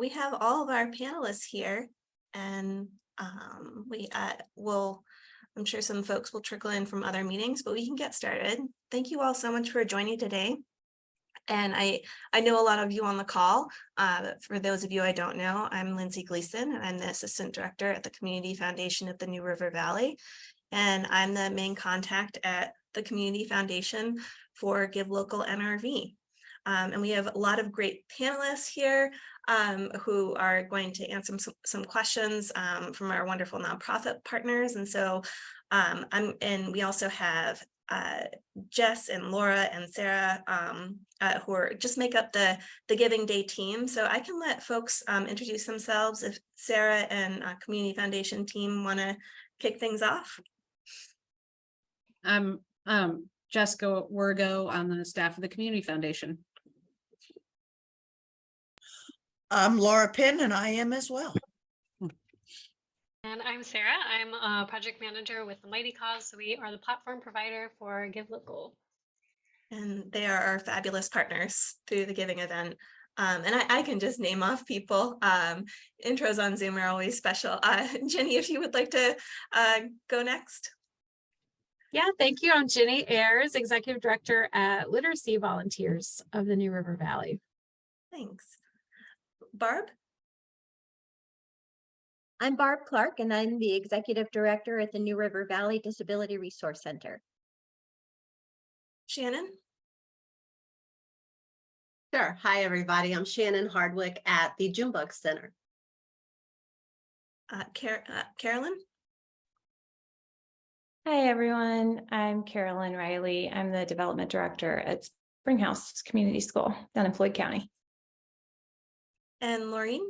we have all of our panelists here and um, we uh, will, I'm sure some folks will trickle in from other meetings, but we can get started. Thank you all so much for joining today. And I, I know a lot of you on the call. Uh, for those of you I don't know, I'm Lindsay Gleason and I'm the Assistant Director at the Community Foundation of the New River Valley. And I'm the main contact at the Community Foundation for Give Local NRV. Um, and we have a lot of great panelists here um, who are going to answer some, some questions um, from our wonderful nonprofit partners. And so um, I'm, and we also have uh, Jess and Laura and Sarah um, uh, who are just make up the, the Giving Day team. So I can let folks um, introduce themselves if Sarah and uh, Community Foundation team want to kick things off. I'm Jessica Wergo on the staff of the Community Foundation. I'm Laura Penn and I am as well. And I'm Sarah. I'm a project manager with the Mighty Cause. So we are the platform provider for Give Local. And they are our fabulous partners through the giving event. Um, and I, I can just name off people. Um, intros on Zoom are always special. Uh, Jenny, if you would like to uh, go next. Yeah, thank you. I'm Jenny Ayers, Executive Director at Literacy Volunteers of the New River Valley. Thanks. Barb? I'm Barb Clark and I'm the Executive Director at the New River Valley Disability Resource Center. Shannon? Sure. Hi, everybody. I'm Shannon Hardwick at the Junebug Center. Uh, Car uh, Carolyn? Hi, everyone. I'm Carolyn Riley. I'm the Development Director at Springhouse Community School down in Floyd County. And Laureen?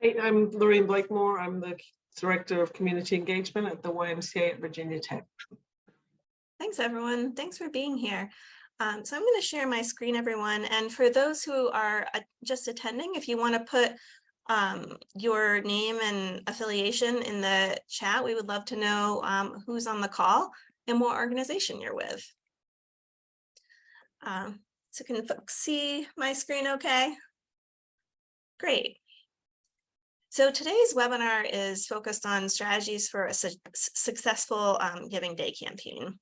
Hey, I'm Lorraine Blakemore. I'm the Director of Community Engagement at the YMCA at Virginia Tech. Thanks, everyone. Thanks for being here. Um, so I'm going to share my screen, everyone. And for those who are uh, just attending, if you want to put um, your name and affiliation in the chat, we would love to know um, who's on the call and what organization you're with. Um, so can folks see my screen okay? Great. So today's webinar is focused on strategies for a su successful um, Giving Day campaign.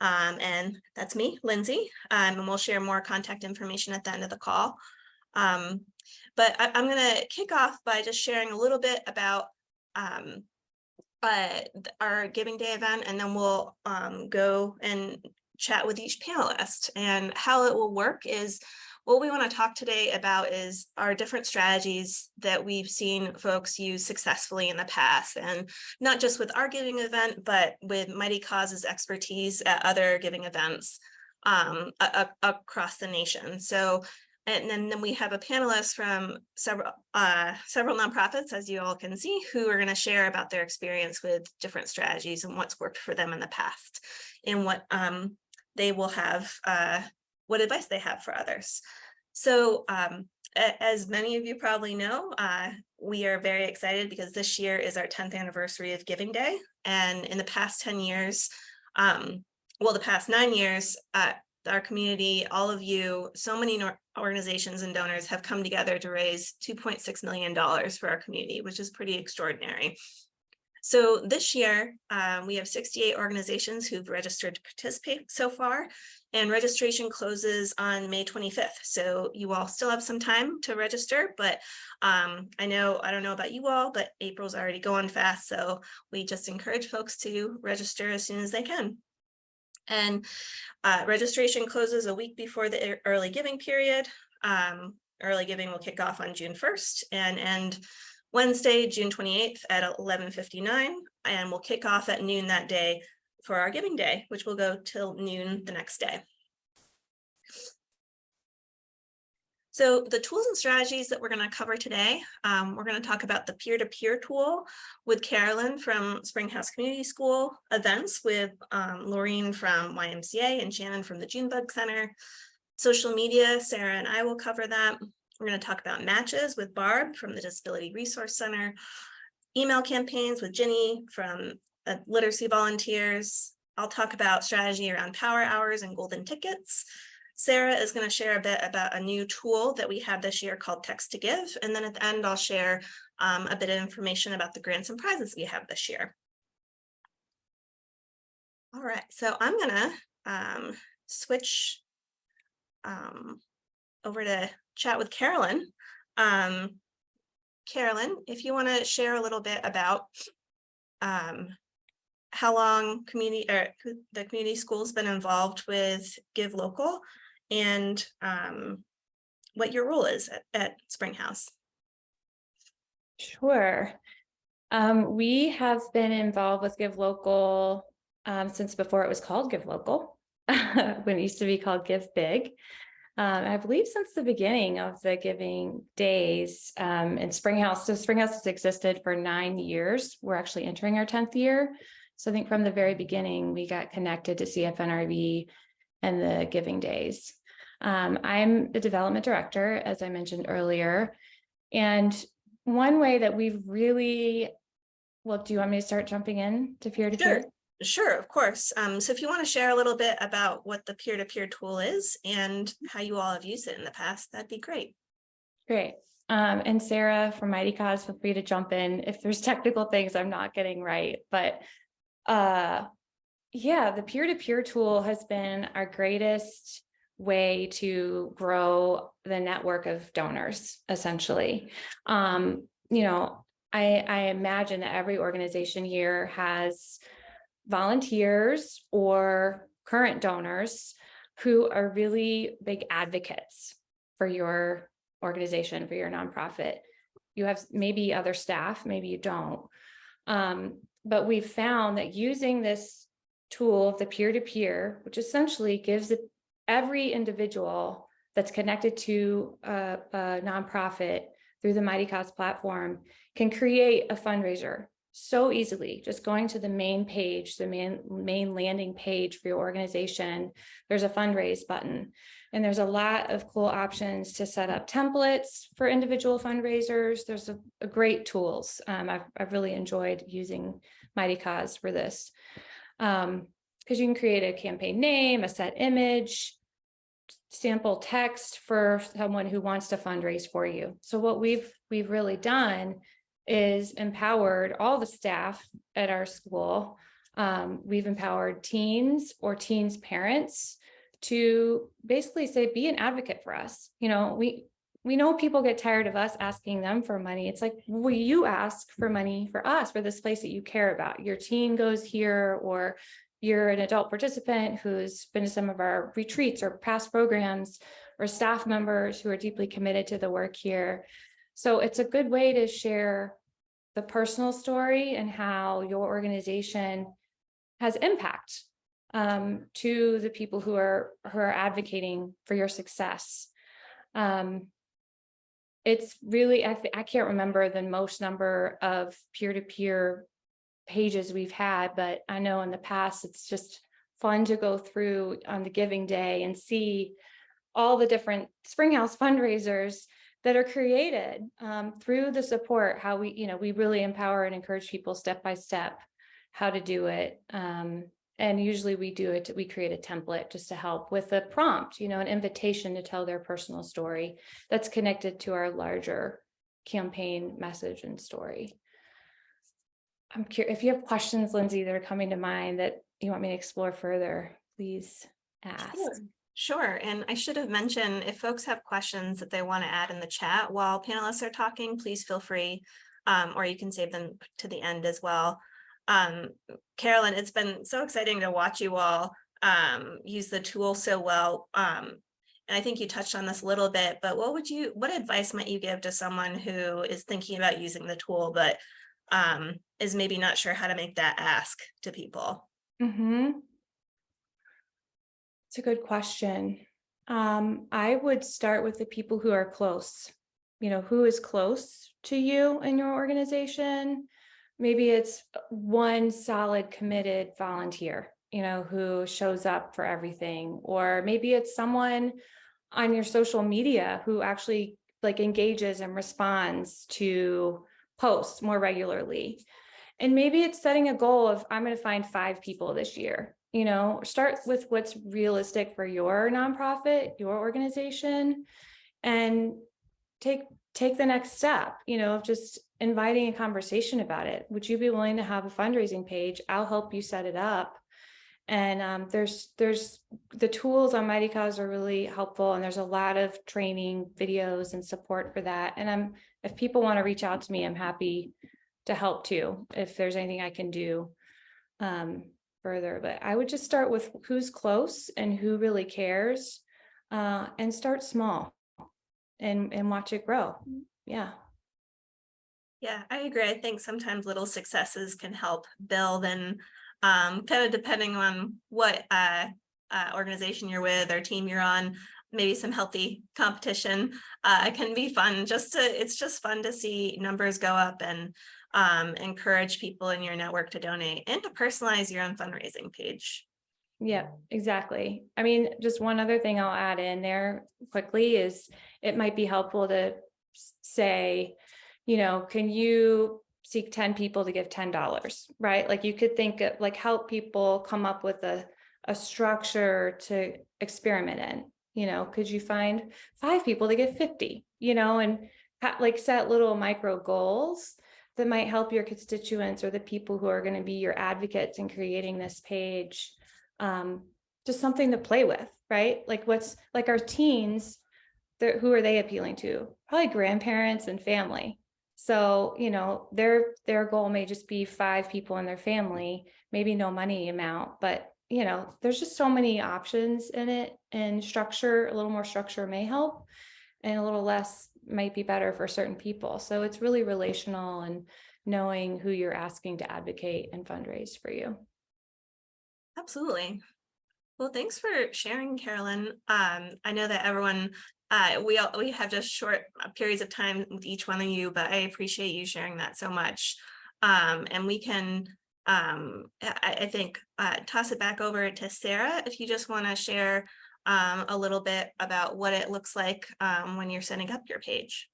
Um, and that's me, Lindsay, um, and we'll share more contact information at the end of the call. Um, but I, am going to kick off by just sharing a little bit about um, uh, our Giving Day event, and then we'll um, go and chat with each panelist. And how it will work is what we want to talk today about is our different strategies that we've seen folks use successfully in the past and not just with our giving event, but with Mighty Causes expertise at other giving events um, across the nation. So and then, then we have a panelist from several uh, several nonprofits, as you all can see, who are going to share about their experience with different strategies and what's worked for them in the past and what um, they will have uh, what advice they have for others. So um, as many of you probably know, uh, we are very excited because this year is our 10th anniversary of Giving Day. And in the past 10 years, um, well, the past nine years, uh, our community, all of you, so many organizations and donors have come together to raise $2.6 million for our community, which is pretty extraordinary. So this year, um, we have 68 organizations who've registered to participate so far, and registration closes on May 25th. So you all still have some time to register, but um, I know, I don't know about you all, but April's already going fast. So we just encourage folks to register as soon as they can. And uh, registration closes a week before the early giving period. Um, early giving will kick off on June 1st and end Wednesday, June 28th at 11.59 and we'll kick off at noon that day for our giving day, which will go till noon the next day. So the tools and strategies that we're going to cover today, um, we're going to talk about the peer-to-peer -peer tool with Carolyn from Springhouse Community School, events with um, Laureen from YMCA and Shannon from the Junebug Center, social media, Sarah and I will cover that. We're going to talk about matches with Barb from the Disability Resource Center, email campaigns with Ginny from uh, Literacy Volunteers. I'll talk about strategy around power hours and golden tickets Sarah is going to share a bit about a new tool that we have this year called Text to Give. And then at the end, I'll share um, a bit of information about the grants and prizes we have this year. All right, so I'm gonna um, switch um, over to chat with Carolyn. Um, Carolyn, if you want to share a little bit about um, how long community or the community school's been involved with Give Local and um, what your role is at, at Springhouse. Sure. Um, we have been involved with Give Local um, since before it was called Give Local, when it used to be called Give Big. Um, I believe since the beginning of the giving days um, in Springhouse. So Springhouse has existed for nine years. We're actually entering our tenth year. So I think from the very beginning, we got connected to CFNRV and the giving days. Um, I'm the development director, as I mentioned earlier. And one way that we've really, well, do you want me to start jumping in to peer to Sure. peer? Sure, of course. Um, so if you want to share a little bit about what the peer-to-peer tool is and how you all have used it in the past, that'd be great. Great. Um, and Sarah from Mighty Cause, feel free to jump in if there's technical things I'm not getting right, but uh, yeah, the peer-to-peer tool has been our greatest way to grow the network of donors, essentially. Um, you know, I, I imagine that every organization here has volunteers or current donors who are really big advocates for your organization, for your nonprofit. You have maybe other staff, maybe you don't. Um, but we've found that using this tool of the peer-to-peer, which essentially gives every individual that's connected to a, a nonprofit through the Mighty Cause platform can create a fundraiser so easily, just going to the main page, the main, main landing page for your organization. There's a fundraise button. And there's a lot of cool options to set up templates for individual fundraisers. There's a, a great tools. Um, I've, I've really enjoyed using Mighty Cause for this. Um, because you can create a campaign name, a set image, sample text for someone who wants to fundraise for you. So what we've we've really done is empowered all the staff at our school. Um, we've empowered teens or teens parents to basically say, be an advocate for us. You know, we we know people get tired of us asking them for money. It's like, will you ask for mm-hmm. money for us, for this place that you care about? Your teen goes here, or you're an adult participant who's been to some of our retreats or past programs, or staff members who are deeply committed to the work here. So it's a good way to share the personal story and how your organization has impact um, to the people who are who are advocating for your success. Um, it's really, I, I can't remember the most number of peer-to-peer pages we've had, but I know in the past, it's just fun to go through on the giving day and see all the different Springhouse fundraisers that are created um, through the support, how we, you know, we really empower and encourage people step by step how to do it. Um, and usually we do it, we create a template just to help with a prompt, you know, an invitation to tell their personal story that's connected to our larger campaign message and story. I'm curious, if you have questions, Lindsay, that are coming to mind that you want me to explore further, please ask. Sure. Sure, and I should have mentioned, if folks have questions that they want to add in the chat while panelists are talking, please feel free. Um, or you can save them to the end as well. Um, Carolyn, it's been so exciting to watch you all um, use the tool so well. Um, and I think you touched on this a little bit, but what would you, what advice might you give to someone who is thinking about using the tool, but um, is maybe not sure how to make that ask to people? Mm-hmm. It's a good question. Um, I would start with the people who are close. You know, who is close to you in your organization? Maybe it's one solid committed volunteer, you know, who shows up for everything. Or maybe it's someone on your social media who actually like engages and responds to posts more regularly. And maybe it's setting a goal of I'm going to find five people this year You know, start with what's realistic for your nonprofit, your organization. And take, take the next step, you know, of just inviting a conversation about it. Would you be willing to have a fundraising page? I'll help you set it up. And um, there's, there's, the tools on Mighty Cause are really helpful and there's a lot of training videos and support for that. And I'm, if people want to reach out to me, I'm happy to help too, if there's anything I can do um, further. But I would just start with who's close and who really cares uh, and start small and, and watch it grow. Yeah. Yeah, I agree. I think sometimes little successes can help build and um, kind of depending on what uh, uh, organization you're with or team you're on, maybe some healthy competition uh, can be fun. Just to, it's just fun to see numbers go up and um, encourage people in your network to donate and to personalize your own fundraising page. Yeah, exactly. I mean, just one other thing I'll add in there quickly is it might be helpful to say, you know, can you seek 10 people to give $10, right? Like you could think of like help people come up with a, a structure to experiment in, you know, could you find five people to give 50, you know, and like set little micro goals that might help your constituents or the people who are going to be your advocates in creating this page um, just something to play with, right? Like what's like our teens, who are they appealing to? Probably grandparents and family. So, you know, their their goal may just be five people in their family, maybe no money amount, but you know, there's just so many options in it and structure, a little more structure may help and a little less might be better for certain people. So it's really relational and knowing who you're asking to advocate and fundraise for you. Absolutely. Well, thanks for sharing, Carolyn. Um, I know that everyone, uh, we all, we have just short uh, periods of time with each one of you, but I appreciate you sharing that so much. Um, and we can, um, I, I think, uh, toss it back over to Sarah, if you just want to share um, a little bit about what it looks like um, when you're setting up your page.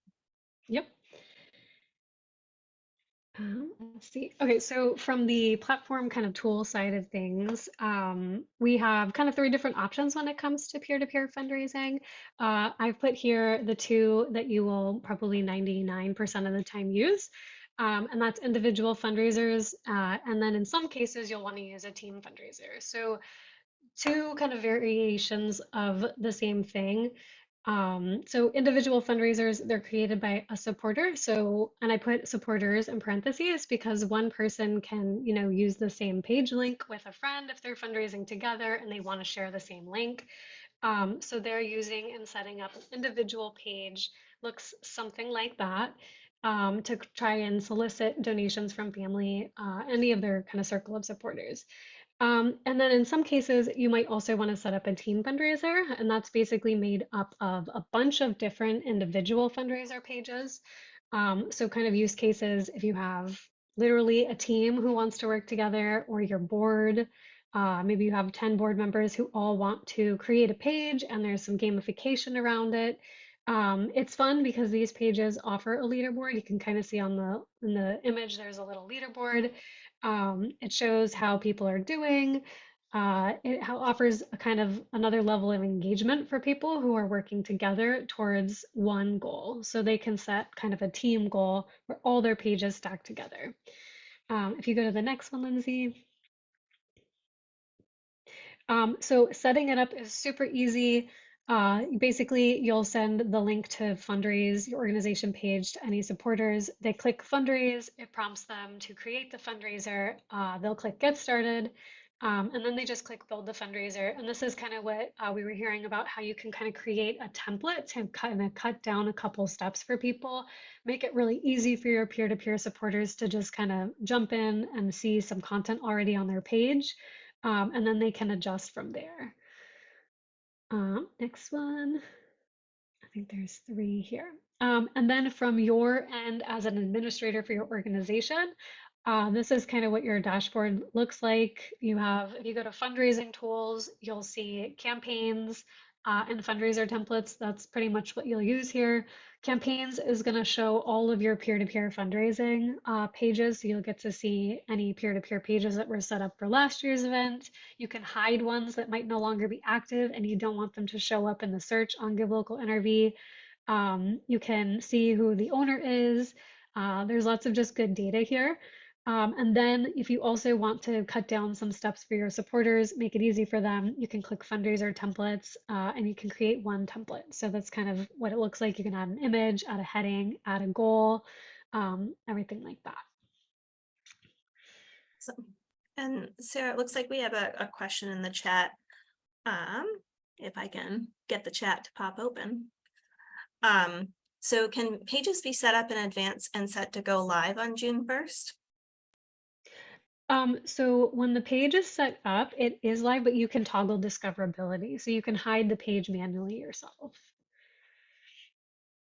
Yep. Um, let's see. Okay, so from the platform kind of tool side of things, um, we have kind of three different options when it comes to peer-to-peer fundraising. Uh, I've put here the two that you will probably 99% of the time use. Um, and that's individual fundraisers. Uh, and then in some cases, you'll want to use a team fundraiser. So two kind of variations of the same thing. Um, so individual fundraisers, they're created by a supporter. So, and I put supporters in parentheses because one person can, you know, use the same page link with a friend if they're fundraising together and they want to share the same link. Um, so they're using and setting up an individual page, looks something like that, um, to try and solicit donations from family, uh, any of their kind of circle of supporters. Um, and then in some cases, you might also want to set up a team fundraiser, and that's basically made up of a bunch of different individual fundraiser pages. Um, so kind of use cases if you have literally a team who wants to work together or your board, uh, maybe you have 10 board members who all want to create a page and there's some gamification around it. Um, it's fun because these pages offer a leaderboard. You can kind of see on the in the image, there's a little leaderboard. Um, it shows how people are doing. Uh, it offers a kind of another level of engagement for people who are working together towards one goal. So they can set kind of a team goal where all their pages stack together. Um, if you go to the next one, Lindsay. Um, so setting it up is super easy. Uh, basically, you'll send the link to fundraise your organization page to any supporters. They click fundraise, it prompts them to create the fundraiser. Uh, they'll click get started, um, and then they just click build the fundraiser. And this is kind of what uh, we were hearing about how you can kind of create a template to kind of cut down a couple steps for people, make it really easy for your peer to peer supporters to just kind of jump in and see some content already on their page. Um, and then they can adjust from there. Um, next one. I think there's three here. Um, and then from your end as an administrator for your organization, uh, this is kind of what your dashboard looks like. You have, if you go to fundraising tools, you'll see campaigns uh, and fundraiser templates. That's pretty much what you'll use here. Campaigns is going to show all of your peer-to-peer fundraising uh, pages. So you'll get to see any peer-to-peer pages that were set up for last year's event. You can hide ones that might no longer be active and you don't want them to show up in the search on Give Local NRV. Um, you can see who the owner is. Uh, there's lots of just good data here. Um, and then if you also want to cut down some steps for your supporters, make it easy for them, you can click fundraiser templates uh, and you can create one template. So that's kind of what it looks like. You can add an image, add a heading, add a goal, um, everything like that. So, and Sarah, it looks like we have a, a question in the chat. Um, if I can get the chat to pop open. Um, so can pages be set up in advance and set to go live on June first? Um, so when the page is set up, it is live, but you can toggle discoverability. So you can hide the page manually yourself.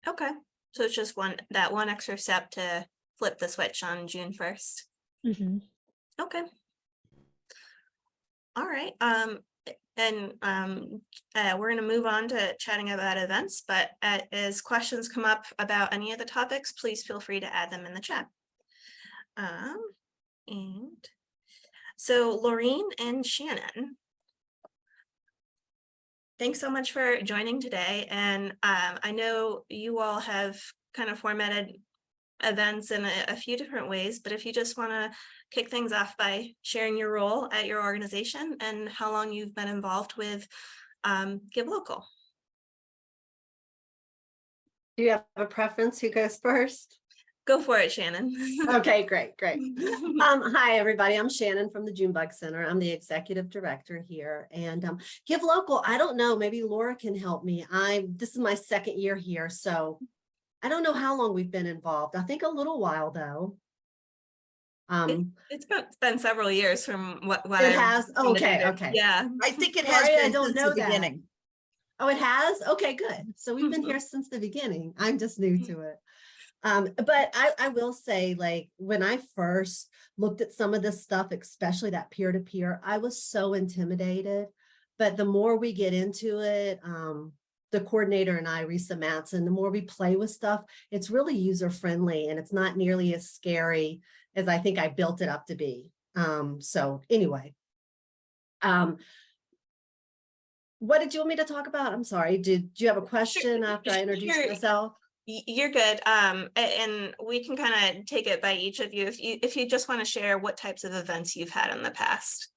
Okay, so it's just one, that one extra step to flip the switch on June first. Mm -hmm. Okay. All right, um, and um, uh, we're gonna move on to chatting about events, but uh, as questions come up about any of the topics, please feel free to add them in the chat. Um, and so Laureen and Shannon. Thanks so much for joining today. And um, I know you all have kind of formatted events in a, a few different ways, but if you just want to kick things off by sharing your role at your organization and how long you've been involved with um, Give Local. Do you have a preference? Who goes first? Go for it, Shannon. Okay, great, great. Um, hi, everybody. I'm Shannon from the Junebug Center. I'm the executive director here and um, Give Local. I don't know, maybe Laura can help me. I'm, this is my second year here, so I don't know how long we've been involved. I think a little while though. Um, It's been, it's been several years from what, what. It I've has? Okay, okay. Yeah. I think it has Sorry, I don't since know the that. beginning. oh, it has? Okay, good. So we've been here since the beginning. I'm just new to it. Um, but I, I will say, like, when I first looked at some of this stuff, especially that peer-to-peer, I was so intimidated. But the more we get into it, um, the coordinator and I, Risa Matson, the more we play with stuff, it's really user-friendly and it's not nearly as scary as I think I built it up to be. Um, so anyway. Um, what did you want me to talk about? I'm sorry. Did do you have a question after I introduced myself? You're good. Um, and we can kind of take it by each of you. If you, if you just want to share what types of events you've had in the past.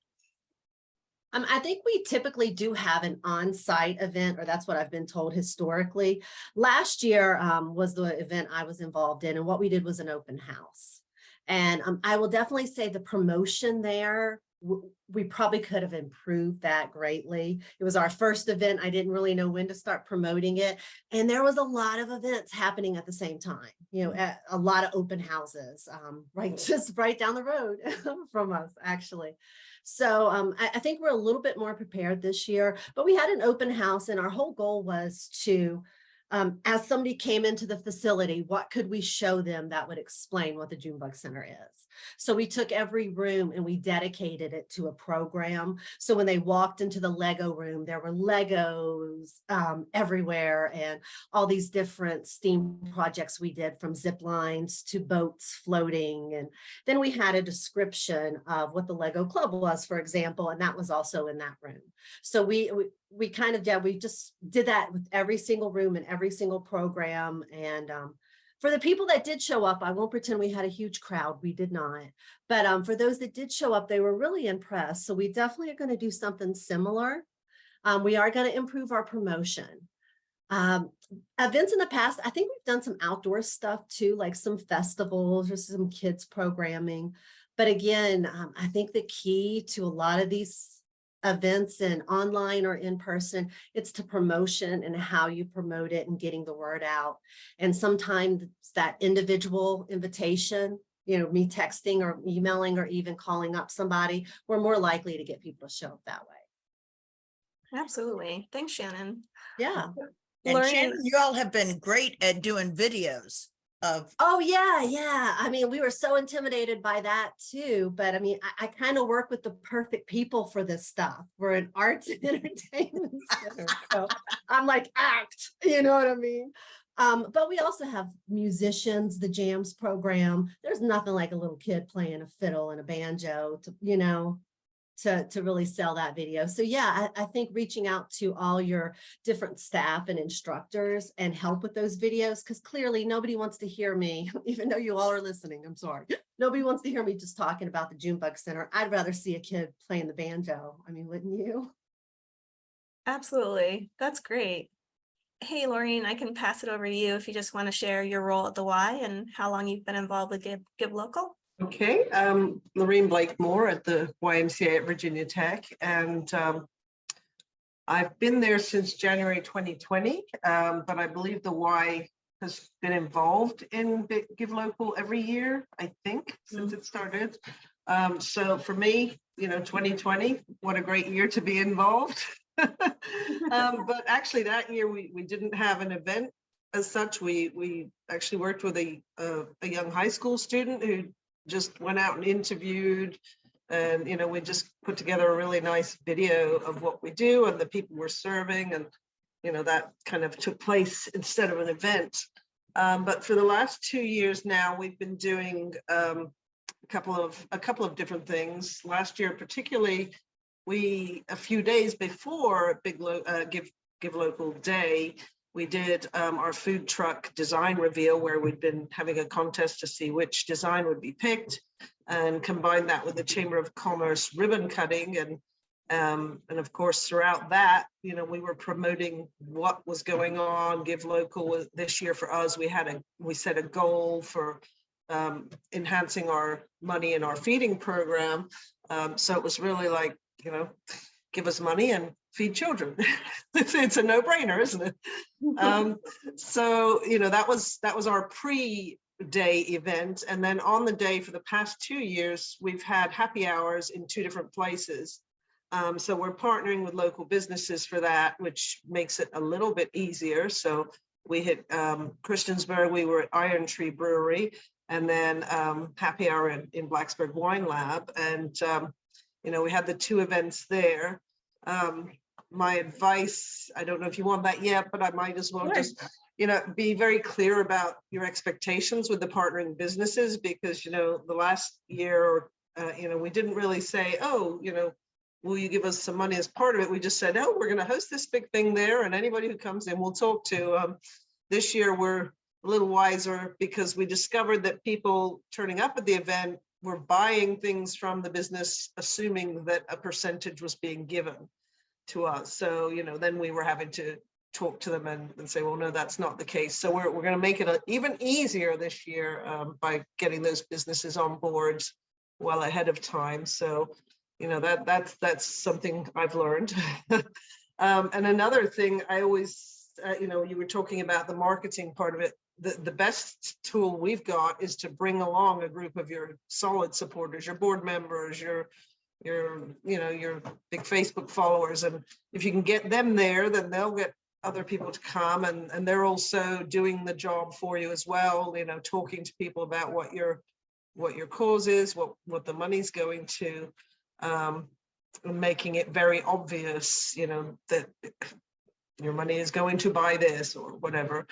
Um, I think we typically do have an on-site event, or that's what I've been told historically. Last year um, was the event I was involved in, and what we did was an open house. And um, I will definitely say the promotion there, we probably could have improved that greatly. It was our first event. I didn't really know when to start promoting it. And there was a lot of events happening at the same time, you know, at a lot of open houses, um, right, just right down the road from us, actually. So um, I, I think we're a little bit more prepared this year, but we had an open house and our whole goal was to, um, as somebody came into the facility, what could we show them that would explain what the Junebug Center is? So we took every room and we dedicated it to a program. So when they walked into the Lego room, there were Legos um, everywhere and all these different STEAM projects we did from zip lines to boats floating. And then we had a description of what the Lego Club was, for example, and that was also in that room. So we, we, we kind of, yeah, we just did that with every single room and every single program. And um, for the people that did show up, I won't pretend we had a huge crowd. We did not. But um, for those that did show up, they were really impressed. So we definitely are going to do something similar. Um, we are going to improve our promotion. Um, events in the past, I think we've done some outdoor stuff too, like some festivals or some kids programming. But again, um, I think the key to a lot of these events and online or in person, it's to promotion and how you promote it and getting the word out. And sometimes that individual invitation, you know, me texting or emailing or even calling up somebody, we're more likely to get people to show up that way. Absolutely. Thanks, Shannon. Yeah. And Lorraine- Shannon, you all have been great at doing videos of, Oh, yeah, yeah. I mean, we were so intimidated by that too. But I mean, I, I kind of work with the perfect people for this stuff. We're an arts and entertainment center. So I'm like, act, you know what I mean? Um, but we also have musicians, the jams program. There's nothing like a little kid playing a fiddle and a banjo to, you know, to, to really sell that video. So yeah, I, I think reaching out to all your different staff and instructors and help with those videos, because clearly nobody wants to hear me, even though you all are listening, I'm sorry. Nobody wants to hear me just talking about the Junebug Center. I'd rather see a kid playing the banjo. I mean, wouldn't you? Absolutely. That's great. Hey, Laureen, I can pass it over to you if you just want to share your role at the Y and how long you've been involved with Give, Give Local. Okay, um, Lorraine Blakemore at the YMCA at Virginia Tech, and um, I've been there since January 2020, um, but I believe the Y has been involved in Give Local every year, I think, since it started. Um, so for me, you know, 2020, what a great year to be involved. Um, but actually that year we, we didn't have an event as such. We, we actually worked with a, a young high school student who just went out and interviewed and you know we just put together a really nice video of what we do and the people we're serving and you know that kind of took place instead of an event. Um, but for the last two years now we've been doing um, a couple of a couple of different things. Last year particularly we a few days before big Lo- uh, give give local day we did um, our food truck design reveal where we'd been having a contest to see which design would be picked and combined that with the Chamber of Commerce ribbon cutting and um, and of course throughout that you know we were promoting what was going on give local this year for us we had a we set a goal for um, enhancing our money in our feeding program. Um, so it was really like you know give us money and feed children. It's, a no-brainer isn't it? Um, so you know that was that was our pre day event. And then on the day for the past two years we've had happy hours in two different places. Um, so we're partnering with local businesses for that which makes it a little bit easier. So we hit um, Christiansburg we were at Iron Tree Brewery and then um, happy hour in, in Blacksburg Wine Lab. And um, you know we had the two events there um, my advice, I don't know if you want that yet, but I might as well just, you know, be very clear about your expectations with the partnering businesses because, you know, the last year, uh, you know, we didn't really say, oh, you know, will you give us some money as part of it? We just said, oh, we're going to host this big thing there and anybody who comes in, we'll talk to. Um, this year, we're a little wiser because we discovered that people turning up at the event were buying things from the business, assuming that a percentage was being given to us. So, you know, then we were having to talk to them and, and say, well, no, that's not the case. So we're, we're going to make it a- even easier this year um, by getting those businesses on board well ahead of time. So, you know, that that's that's something I've learned. um, and another thing I always, uh, you know, you were talking about the marketing part of it. The, the best tool we've got is to bring along a group of your solid supporters, your board members, your your, you know, your big Facebook followers. And if you can get them there, then they'll get other people to come and, and they're also doing the job for you as well, you know, talking to people about what your, what your cause is, what, what the money's going to, um, making it very obvious, you know, that your money is going to buy this or whatever.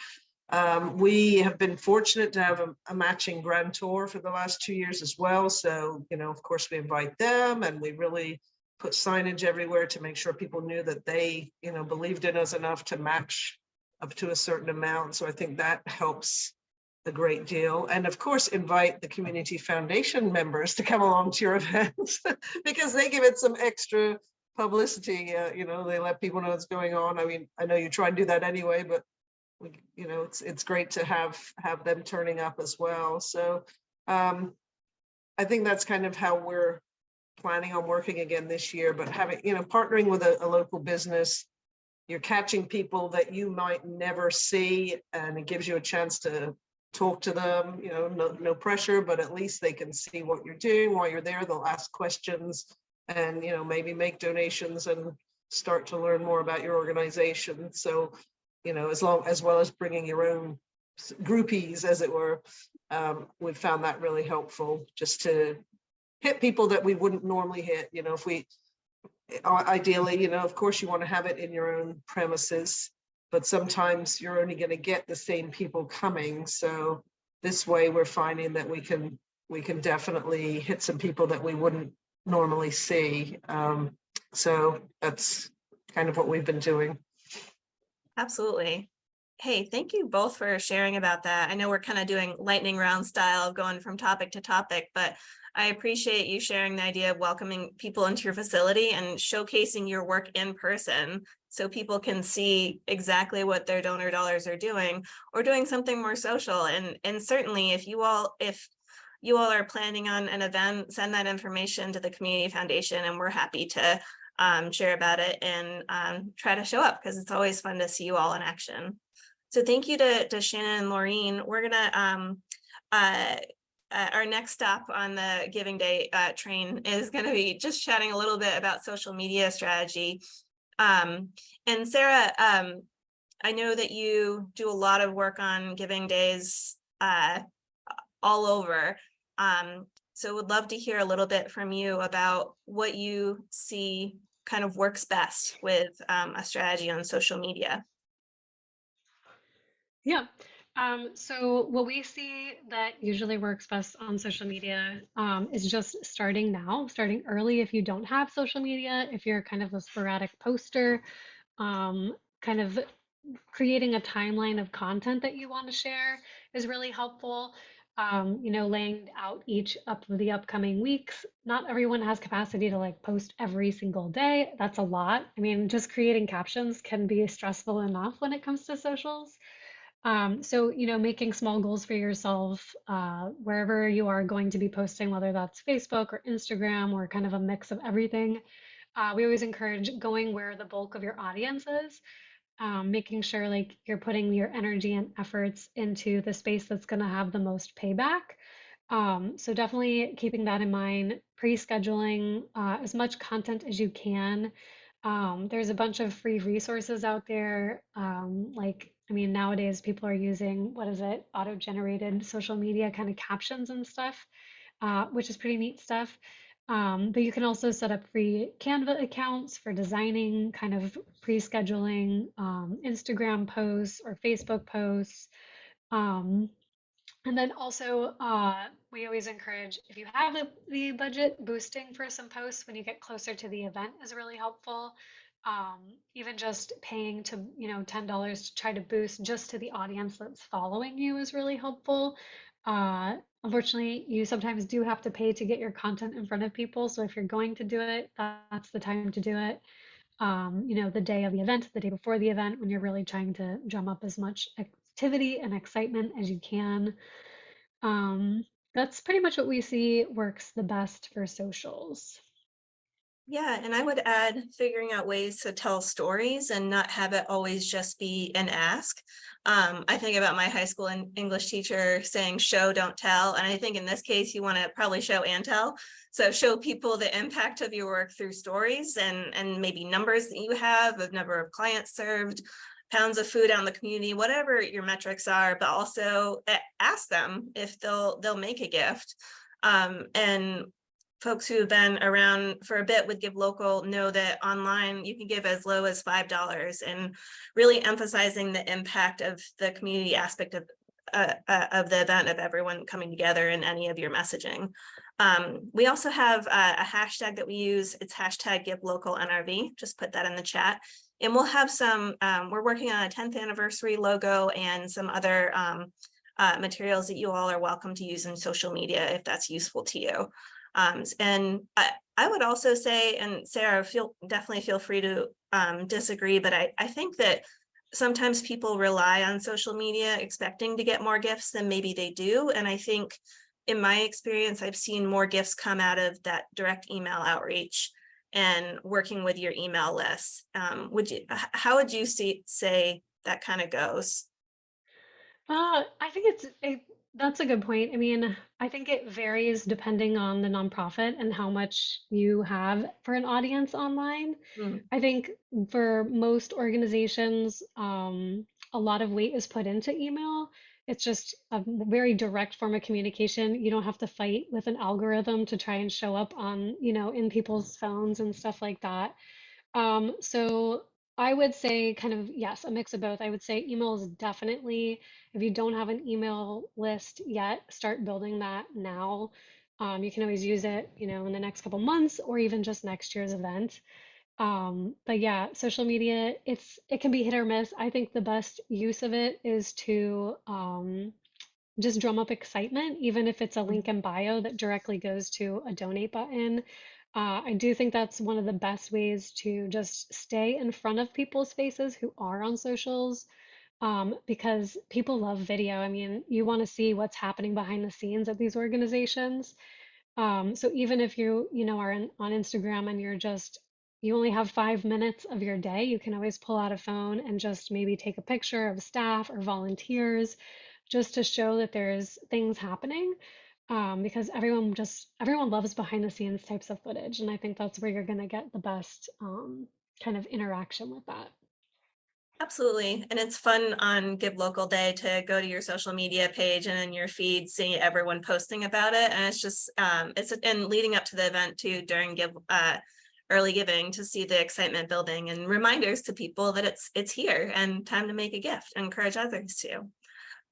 Um, we have been fortunate to have a, a matching grantor for the last two years as well. So, you know, of course, we invite them and we really put signage everywhere to make sure people knew that they, you know, believed in us enough to match up to a certain amount. So I think that helps a great deal. And of course, invite the Community Foundation members to come along to your events because they give it some extra publicity. Uh, you know, they let people know what's going on. I mean, I know you try and do that anyway, but we, you know, it's it's great to have have them turning up as well. So um, I think that's kind of how we're planning on working again this year, but having, you know, partnering with a, a local business, you're catching people that you might never see and it gives you a chance to talk to them, you know, no, no pressure, but at least they can see what you're doing while you're there. They'll ask questions and, you know, maybe make donations and start to learn more about your organization. So, you know, as long as well as bringing your own groupies, as it were, um, we found that really helpful just to hit people that we wouldn't normally hit. You know, if we ideally, you know, of course, you want to have it in your own premises. but sometimes you're only going to get the same people coming. So this way we're finding that we can, we can definitely hit some people that we wouldn't normally see. Um, so that's kind of what we've been doing. Absolutely. Hey, thank you both for sharing about that. I know we're kind of doing lightning round style, going from topic to topic, but I appreciate you sharing the idea of welcoming people into your facility and showcasing your work in person so people can see exactly what their donor dollars are doing or doing something more social. And, and certainly if you all, if you all are planning on an event, send that information to the Community Foundation and we're happy to um, share about it and um, try to show up because it's always fun to see you all in action. So thank you to, to Shannon and Laureen. We're gonna, um, uh, uh, our next stop on the Giving Day uh, train is gonna be just chatting a little bit about social media strategy. Um, and Sarah, um, I know that you do a lot of work on Giving Days uh, all over. Um, so would love to hear a little bit from you about what you see kind of works best with um, a strategy on social media. Yeah. Um, so what we see that usually works best on social media um, is just starting now, starting early if you don't have social media, if you're kind of a sporadic poster, um, kind of creating a timeline of content that you want to share is really helpful. Um, you know, laying out each up of the upcoming weeks. Not everyone has capacity to like post every single day. That's a lot. I mean, just creating captions can be stressful enough when it comes to socials. Um, so, you know, making small goals for yourself uh, wherever you are going to be posting, whether that's Facebook or Instagram or kind of a mix of everything. Uh, we always encourage going where the bulk of your audience is, um, making sure like you're putting your energy and efforts into the space that's going to have the most payback. Um, so definitely keeping that in mind, pre-scheduling uh, as much content as you can. Um, there's a bunch of free resources out there, um, like I mean, nowadays people are using, what is it, auto-generated social media kind of captions and stuff, uh, which is pretty neat stuff. Um, but you can also set up free Canva accounts for designing, kind of pre-scheduling um, Instagram posts or Facebook posts. Um, and then also, uh, we always encourage, if you have the, budget, boosting for some posts when you get closer to the event is really helpful um, even just paying to you know ten dollars to try to boost just to the audience that's following you is really helpful. Uh, unfortunately, you sometimes do have to pay to get your content in front of people. So if you're going to do it, that's the time to do it. Um, you know, the day of the event, the day before the event, when you're really trying to drum up as much activity and excitement as you can. Um, that's pretty much what we see works the best for socials. Yeah, and I would add figuring out ways to tell stories and not have it always just be an ask. Um, I think about my high school English teacher saying show, don't tell. And I think in this case, you want to probably show and tell. So show people the impact of your work through stories and, and maybe numbers that you have of number of clients served, pounds of food on the community, whatever your metrics are, but also ask them if they'll they'll make a gift. Um, and folks who have been around for a bit with Give Local know that online you can give as low as $5 and really emphasizing the impact of the community aspect of uh, uh, of the event of everyone coming together in any of your messaging. Um, we also have a, a, hashtag that we use. It's hashtag give local NRV. Just put that in the chat. And we'll have some, um, we're working on a 10th anniversary logo and some other um, uh, materials that you all are welcome to use in social media if that's useful to you. Um, and I, I would also say, and Sarah, feel definitely feel free to um, disagree, but I, I think that sometimes people rely on social media expecting to get more gifts than maybe they do. And I think in my experience, I've seen more gifts come out of that direct email outreach and working with your email list. Um, would you, how would you see, say that kind of goes? Uh, I think it's it, that's a good point. I mean, I think it varies depending on the nonprofit and how much you have for an audience online. Mm. I think for most organizations, um, a lot of weight is put into email. It's just a very direct form of communication. You don't have to fight with an algorithm to try and show up on, you know, in people's phones and stuff like that. Um, so I would say kind of, yes, a mix of both. I would say email is definitely, if you don't have an email list yet, start building that now. Um, you can always use it, you know, in the next couple months or even just next year's event. Um, but yeah, social media, it's it can be hit or miss. I think the best use of it is to um, just drum up excitement, even if it's a link in bio that directly goes to a donate button. Uh, I do think that's one of the best ways to just stay in front of people's faces who are on socials um, because people love video. I mean, you want to see what's happening behind the scenes at these organizations. Um, so even if you, you know, are in, on Instagram and you're just, you only have five minutes of your day, you can always pull out a phone and just maybe take a picture of staff or volunteers just to show that there's things happening. Um, because everyone just, everyone loves behind the scenes types of footage. And I think that's where you're going to get the best um, kind of interaction with that. Absolutely. And it's fun on Give Local Day to go to your social media page and in your feed, see everyone posting about it. And it's just, um, it's, and leading up to the event too, during Give, uh, early giving to see the excitement building and reminders to people that it's, it's here and time to make a gift, encourage others to.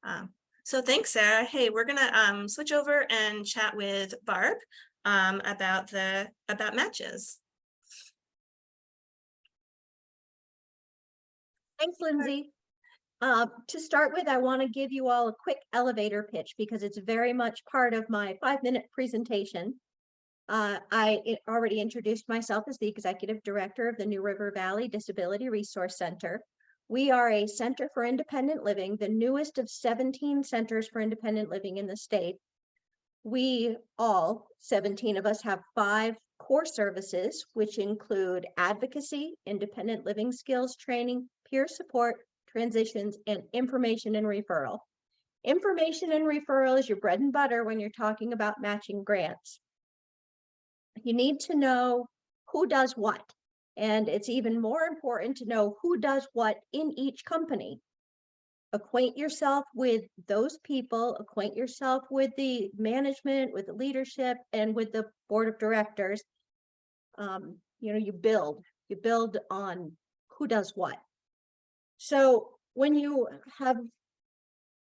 Um, so thanks, Sarah. Hey, we're gonna, um, switch over and chat with Barb, um, about the, about matches. Thanks, Lindsay. Uh, to start with, I want to give you all a quick elevator pitch because it's very much part of my five-minute presentation. Uh, i- already introduced myself as the Executive Director of the New River Valley Disability Resource Center. We are a Center for Independent Living, the newest of 17 centers for independent living in the state. We all, 17 of us, have five core services, which include advocacy, independent living skills training, peer support, transitions, and information and referral. Information and referral is your bread and butter when you're talking about matching grants. You need to know who does what. And it's even more important to know who does what in each company. Acquaint yourself with those people, acquaint yourself with the management, with the leadership, and with the board of directors. Um, you know, you build, you build on who does what. So when you have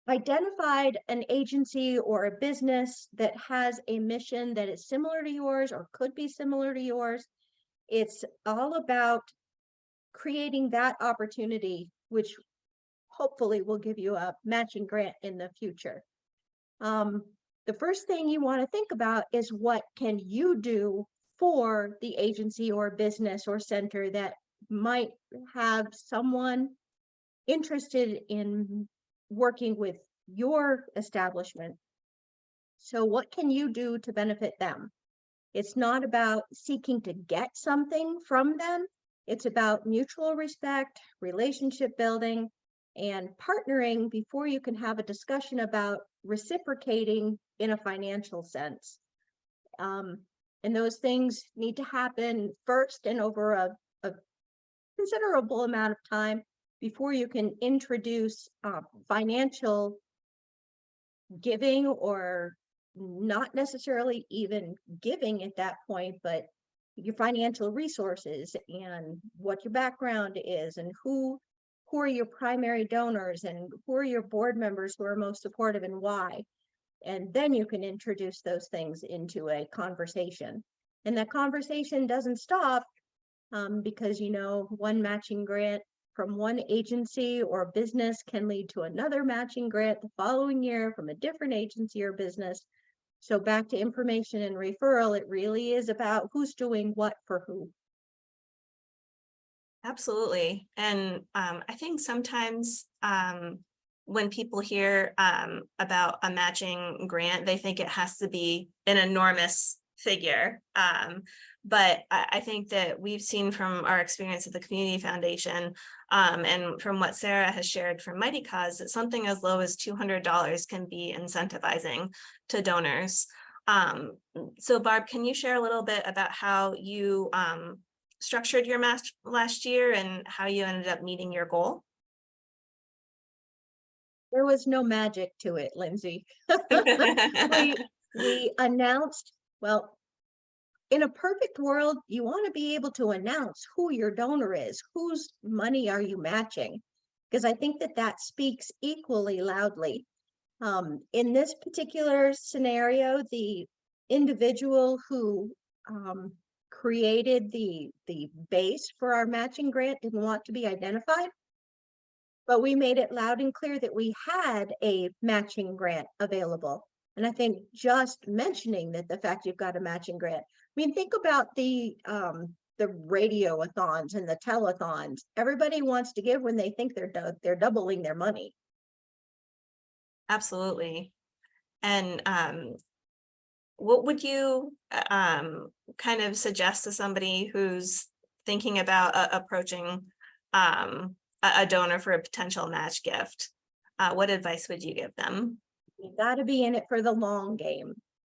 identified an agency or a business that has a mission that is similar to yours or could be similar to yours, it's all about creating that opportunity, which hopefully will give you a matching grant in the future. Um, the first thing you want to think about is what can you do for the agency or business or center that might have someone interested in working with your establishment. So what can you do to benefit them? It's not about seeking to get something from them. It's about mutual respect, relationship building, and partnering before you can have a discussion about reciprocating in a financial sense. Um, and those things need to happen first and over a, a considerable amount of time before you can introduce uh, financial giving or not necessarily even giving at that point, but your financial resources and what your background is and who who are your primary donors and who are your board members who are most supportive and why. And then you can introduce those things into a conversation. And that conversation doesn't stop um, because, you know, one matching grant from one agency or business can lead to another matching grant the following year from a different agency or business. So back to information and referral, it really is about who's doing what for who. Absolutely. And um, I think sometimes um, when people hear um, about a matching grant, they think it has to be an enormous figure. Um, but I, I think that we've seen from our experience at the Community Foundation um, and from what Sarah has shared from Mighty Cause, that something as low as $200 can be incentivizing to donors. Um, so Barb, can you share a little bit about how you um, structured your match last year and how you ended up meeting your goal? There was no magic to it, Lindsay. we, we announced, well, in a perfect world, you want to be able to announce who your donor is, whose money are you matching? Because I think that that speaks equally loudly. Um, in this particular scenario, the individual who um, created the, the base for our matching grant didn't want to be identified. But we made it loud and clear that we had a matching grant available. And I think just mentioning that the fact you've got a matching grant, I mean, think about the, um, the radio-a-thons and the telethons. Everybody wants to give when they think they're, they're doubling their money. Absolutely. And um, what would you uh, um kind of suggest to somebody who's thinking about uh, approaching um a, donor for a potential match gift? Uh, what advice would you give them? You gotta be in it for the long game.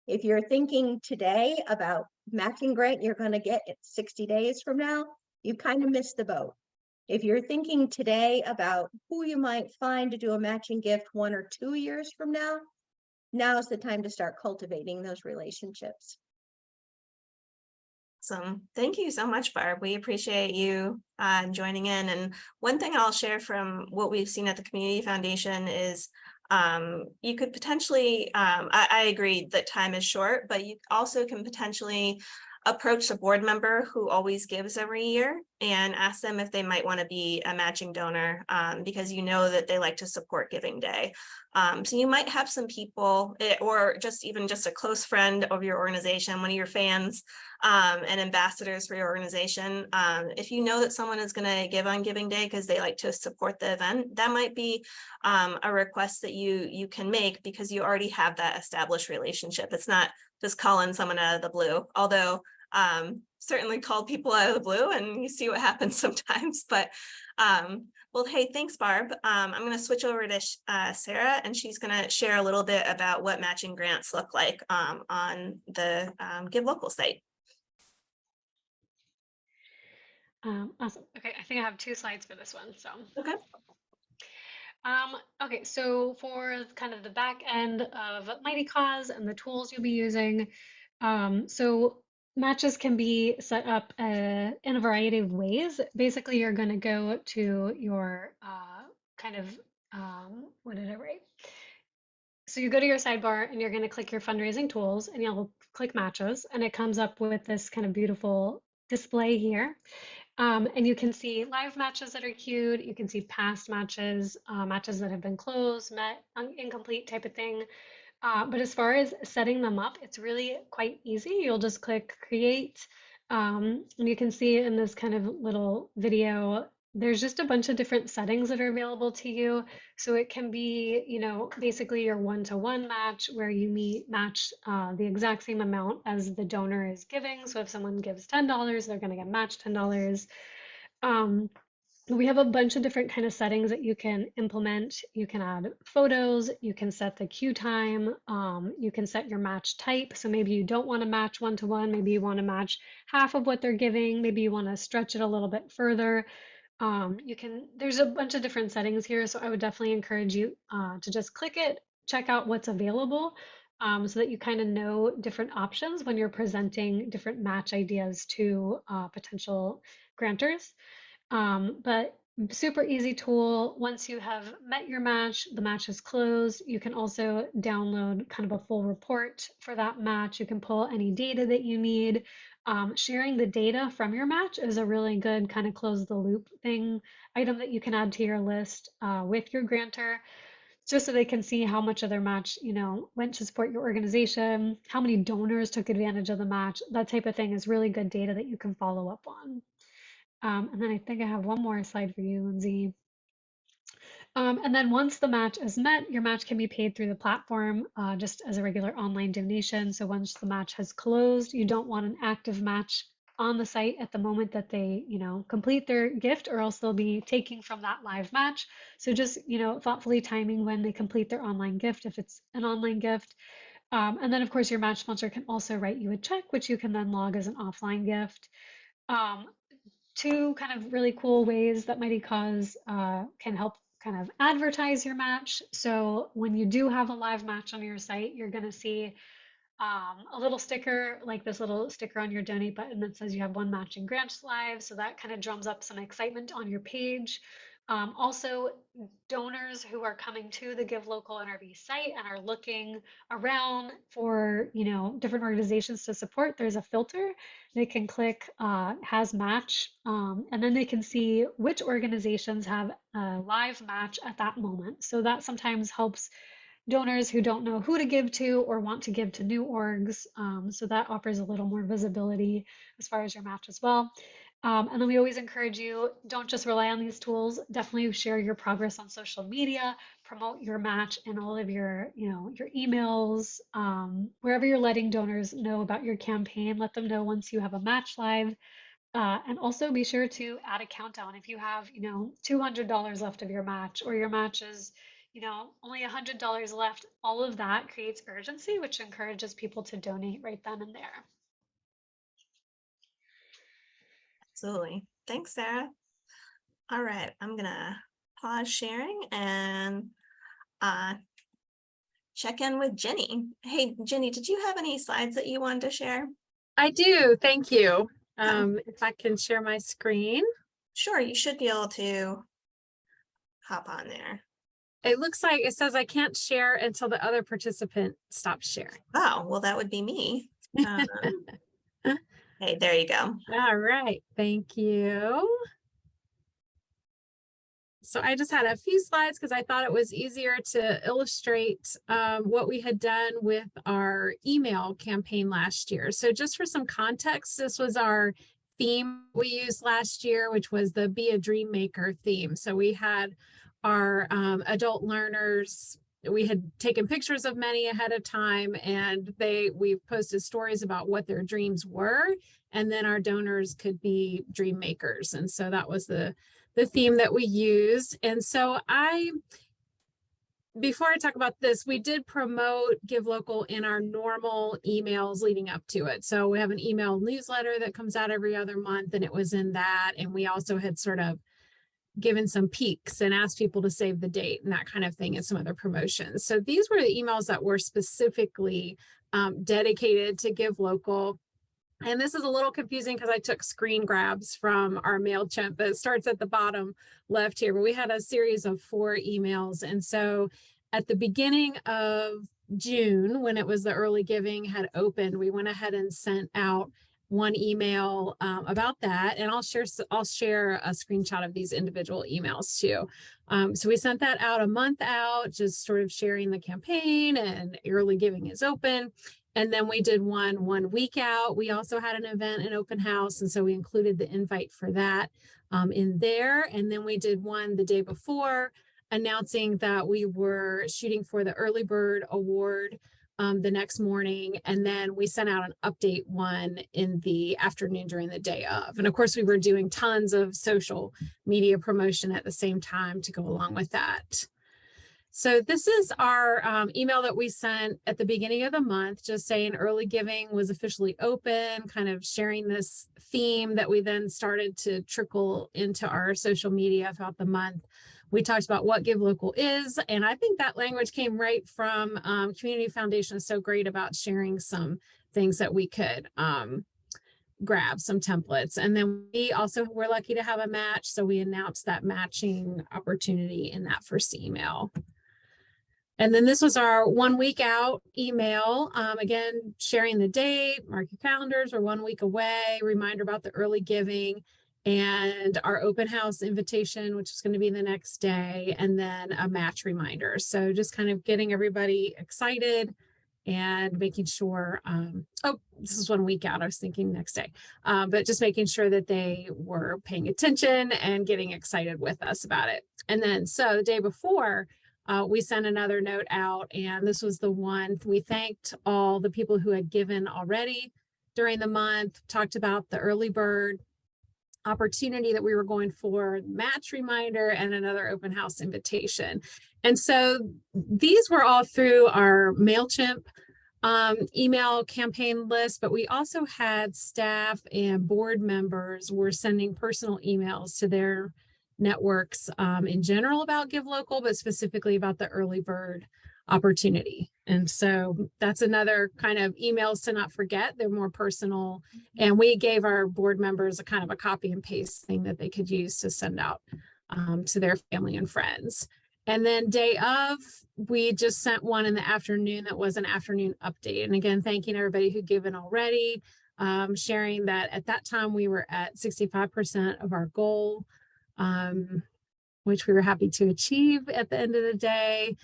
If you're thinking today about matching grant you're gonna get it sixty days from now, you kind of missed the boat. If you're thinking today about who you might find to do a matching gift one or two years from now, now's the time to start cultivating those relationships. So thank you so much, Barb. We appreciate you uh, joining in. And one thing I'll share from what we've seen at the Community Foundation is um, you could potentially, um, I, I agree that time is short, but you also can potentially approach a board member who always gives every year and ask them if they might want to be a matching donor um, because you know that they like to support Giving Day. Um, so you might have some people eh, or just even just a close friend of your organization, one of your fans um, and ambassadors for your organization. Um, if you know that someone is going to give on Giving Day because they like to support the event, that might be um, a request that you you can make because you already have that established relationship. It's not just calling someone out of the blue, although um, certainly call people out of the blue and you see what happens sometimes. But um, well, hey, thanks, Barb. Um, I'm going to switch over to uh, Sarah, and she's going to share a little bit about what matching grants look like um, on the um, Give Local site. Um, awesome. Okay, I think I have two slides for this one. So. Okay. Um, okay, so for kind of the back end of Mighty Cause and the tools you'll be using, um, so matches can be set up uh, in a variety of ways. Basically, you're going to go to your uh, kind of, um, what did I write? So you go to your sidebar and you're going to click your fundraising tools and you'll click matches and it comes up with this kind of beautiful display here. Um, and you can see live matches that are queued. You can see past matches, uh, matches that have been closed, met, incomplete type of thing. Uh, but as far as setting them up, it's really quite easy. You'll just click create. Um, and you can see in this kind of little video, there's just a bunch of different settings that are available to you. So it can be, you know, basically your one-to-one match where you meet match uh, the exact same amount as the donor is giving. So if someone gives $10, they're going to get matched $10. Um, we have a bunch of different kind of settings that you can implement. You can add photos, you can set the queue time, um, you can set your match type. So maybe you don't want to match one to one, maybe you want to match half of what they're giving, maybe you want to stretch it a little bit further. Um, you can, there's a bunch of different settings here. So I would definitely encourage you uh, to just click it, check out what's available um, so that you kind of know different options when you're presenting different match ideas to uh, potential grantors. Um, but super easy tool. Once you have met your match, the match is closed. You can also download kind of a full report for that match. You can pull any data that you need. Um, sharing the data from your match is a really good kind of close the loop thing item that you can add to your list uh, with your grantor just so they can see how much of their match you know went to support your organization how many donors took advantage of the match that type of thing is really good data that you can follow up on um, and then I think I have one more slide for you, Lindsay. Um, and then once the match is met, your match can be paid through the platform uh, just as a regular online donation. So once the match has closed, you don't want an active match on the site at the moment that they, you know, complete their gift or else they'll be taking from that live match. So just, you know, thoughtfully timing when they complete their online gift, if it's an online gift. Um, and then of course your match sponsor can also write you a check, which you can then log as an offline gift. Um, two kind of really cool ways that Mighty Cause uh, can help kind of advertise your match. So when you do have a live match on your site, you're going to see um, a little sticker like this little sticker on your donate button that says you have one matching grant live. So that kind of drums up some excitement on your page. Um, also, donors who are coming to the Give Local NRV site and are looking around for, you know, different organizations to support, there's a filter. They can click uh, has match, um, and then they can see which organizations have a live match at that moment. So that sometimes helps donors who don't know who to give to or want to give to new orgs. Um, so that offers a little more visibility as far as your match as well. Um, and then we always encourage you, don't just rely on these tools, definitely share your progress on social media, promote your match in all of your, you know, your emails, um, wherever you're letting donors know about your campaign, let them know once you have a match live. Uh, and also be sure to add a countdown. If you have, you know, $200 left of your match or your match is, you know, only $100 left, all of that creates urgency, which encourages people to donate right then and there. Absolutely. Thanks, Sarah. All right, I'm gonna pause sharing and uh, check in with Jenny. Hey, Jenny, did you have any slides that you wanted to share? I do, thank you. Um, if I can share my screen. Sure, you should be able to hop on there. It looks like it says I can't share until the other participant stops sharing. Oh, well, that would be me. Um, Hey, there you go. All right, thank you. So I just had a few slides because I thought it was easier to illustrate um, what we had done with our email campaign last year. So just for some context, this was our theme we used last year, which was the Be a Dream Maker theme. So we had our um, adult learners we had taken pictures of many ahead of time and they we posted stories about what their dreams were and then our donors could be dream makers. And so that was the the theme that we used. And so i before i talk about this we did promote give local in our normal emails leading up to it. So we have an email newsletter that comes out every other month and it was in that. And we also had sort of given some peeks and asked people to save the date and that kind of thing and some other promotions. So these were the emails that were specifically um, dedicated to Give Local. And this is a little confusing because I took screen grabs from our MailChimp that starts at the bottom left here, but we had a series of four emails. And so at the beginning of June, when it was the early giving had opened, we went ahead and sent out one email um, about that and I'll share I'll share a screenshot of these individual emails too. Um, so we sent that out a month out, just sort of sharing the campaign and early giving is open. And then we did one one week out. We also had an event, an open house. And so we included the invite for that um, in there. And then we did one the day before announcing that we were shooting for the early bird award um, the next morning. And then we sent out an update one in the afternoon during the day of. And of course, we were doing tons of social media promotion at the same time to go along with that. So this is our um, email that we sent at the beginning of the month, just saying early giving was officially open, kind of sharing this theme that we then started to trickle into our social media throughout the month. We talked about what Give Local is, and I think that language came right from um, Community Foundation is so great about sharing some things that we could um, grab, some templates. And then we also were lucky to have a match, so we announced that matching opportunity in that first email. And then this was our one week out email. Um, again, sharing the date, mark your calendars, we're one week away, reminder about the early giving and our open house invitation, which is going to be the next day, and then a match reminder. So just kind of getting everybody excited and making sure, um, oh, this is one week out, I was thinking next day, uh, but just making sure that they were paying attention and getting excited with us about it. And then, so the day before, uh, we sent another note out and this was the one we thanked all the people who had given already during the month, talked about the early bird, opportunity that we were going for, match reminder, and another open house invitation. And so these were all through our MailChimp um, email campaign list, but we also had staff and board members were sending personal emails to their networks um, in general about Give Local, but specifically about the early bird opportunity. And so that's another kind of emails to not forget. They're more personal. And we gave our board members a kind of a copy and paste thing that they could use to send out um, to their family and friends. And then day of, we just sent one in the afternoon that was an afternoon update. And again, thanking everybody who given already, um, sharing that at that time we were at 65% of our goal, um, which we were happy to achieve at the end of the day.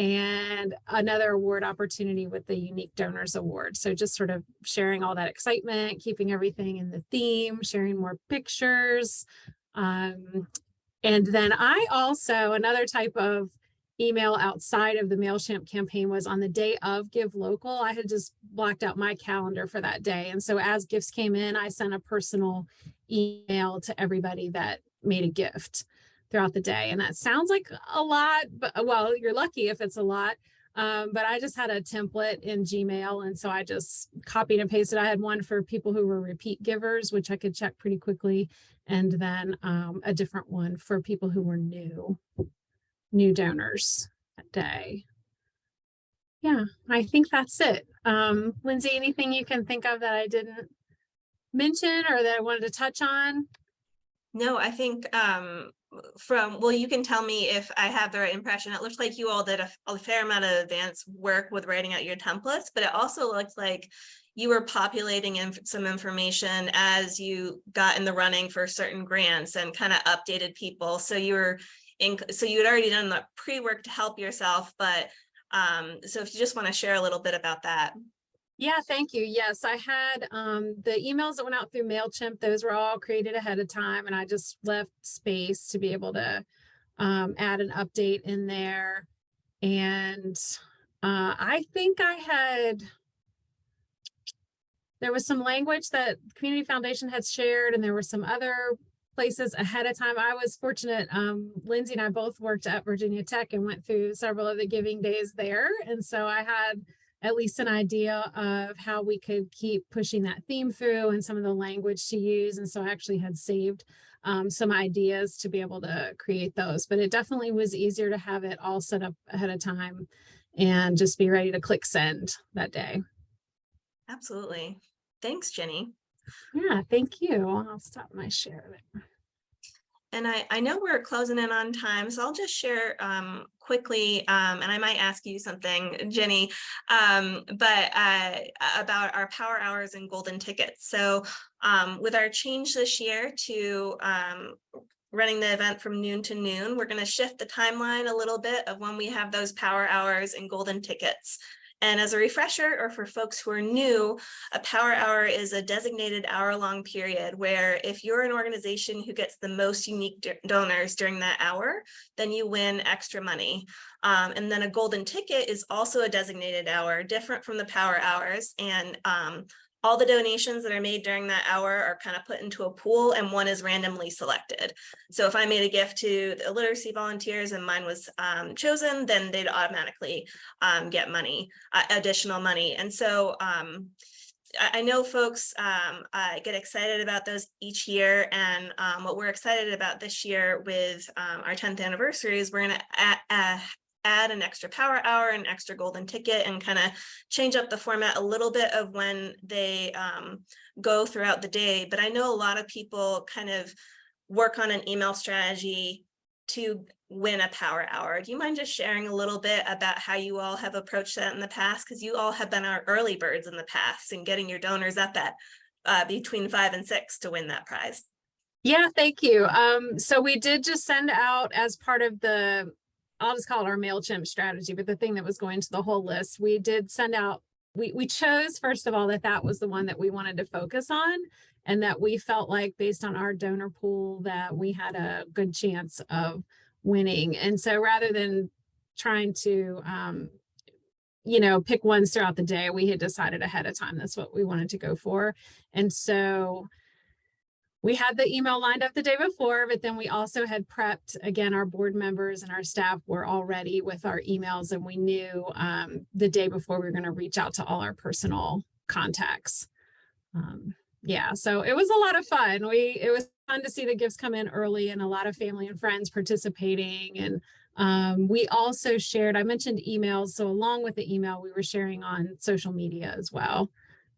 And another award opportunity with the Unique Donors Award. So just sort of sharing all that excitement, keeping everything in the theme, sharing more pictures, um, and then I also, another type of email outside of the MailChimp campaign was on the day of Give Local. I had just blocked out my calendar for that day. And so as gifts came in, I sent a personal email to everybody that made a gift throughout the day. And that sounds like a lot, but well, you're lucky if it's a lot. Um, but I just had a template in Gmail. And so I just copied and pasted. I had one for people who were repeat givers, which I could check pretty quickly and then um, a different one for people who were new, new donors that day. Yeah, I think that's it. Um, Lindsay, anything you can think of that I didn't mention or that I wanted to touch on? No, I think um from, well, you can tell me if I have the right impression. It looks like you all did a, a fair amount of advanced work with writing out your templates, but it also looks like you were populating in some information as you got in the running for certain grants and kind of updated people. So you were in, so you had already done the pre-work to help yourself, but um, so if you just want to share a little bit about that. Yeah, thank you. Yes, I had um, the emails that went out through MailChimp, those were all created ahead of time and I just left space to be able to um, add an update in there. And uh, I think I had, there was some language that Community Foundation had shared and there were some other places ahead of time. I was fortunate, um, Lindsay and I both worked at Virginia Tech and went through several of the giving days there. And so I had at least an idea of how we could keep pushing that theme through and some of the language to use. And so I actually had saved um, some ideas to be able to create those, but it definitely was easier to have it all set up ahead of time and just be ready to click send that day. Absolutely. Thanks, Jenny. Yeah, thank you. I'll stop my share there. And I, I know we're closing in on time, so I'll just share um, quickly, um, and I might ask you something, Jenny, um, but uh, about our power hours and golden tickets. So um, with our change this year to um, running the event from noon to noon, we're going to shift the timeline a little bit of when we have those power hours and golden tickets. And as a refresher, or for folks who are new, a power hour is a designated hour-long period where if you're an organization who gets the most unique donors during that hour, then you win extra money. Um, and then a golden ticket is also a designated hour, different from the power hours. And um, all the donations that are made during that hour are kind of put into a pool and one is randomly selected. So if I made a gift to the literacy volunteers and mine was um, chosen, then they'd automatically um, get money, uh, additional money. And so um, I know folks um, uh, get excited about those each year and um, what we're excited about this year with um, our 10th anniversary is we're going to add an extra power hour, an extra golden ticket, and kind of change up the format a little bit of when they um, go throughout the day. But I know a lot of people kind of work on an email strategy to win a power hour. Do you mind just sharing a little bit about how you all have approached that in the past? Because you all have been our early birds in the past and getting your donors up at uh, between five and six to win that prize. Yeah, thank you. Um, so we did just send out as part of the I'll just call it our MailChimp strategy, but the thing that was going to the whole list, we did send out, we, we chose, first of all, that that was the one that we wanted to focus on and that we felt like based on our donor pool that we had a good chance of winning. And so rather than trying to, um, you know, pick ones throughout the day, we had decided ahead of time that's what we wanted to go for. And so we had the email lined up the day before, but then we also had prepped, again, our board members and our staff were all ready with our emails and we knew um, the day before we were going to reach out to all our personal contacts. Um, yeah, so it was a lot of fun. We It was fun to see the gifts come in early and a lot of family and friends participating and Um, we also shared, I mentioned emails, so along with the email, we were sharing on social media as well.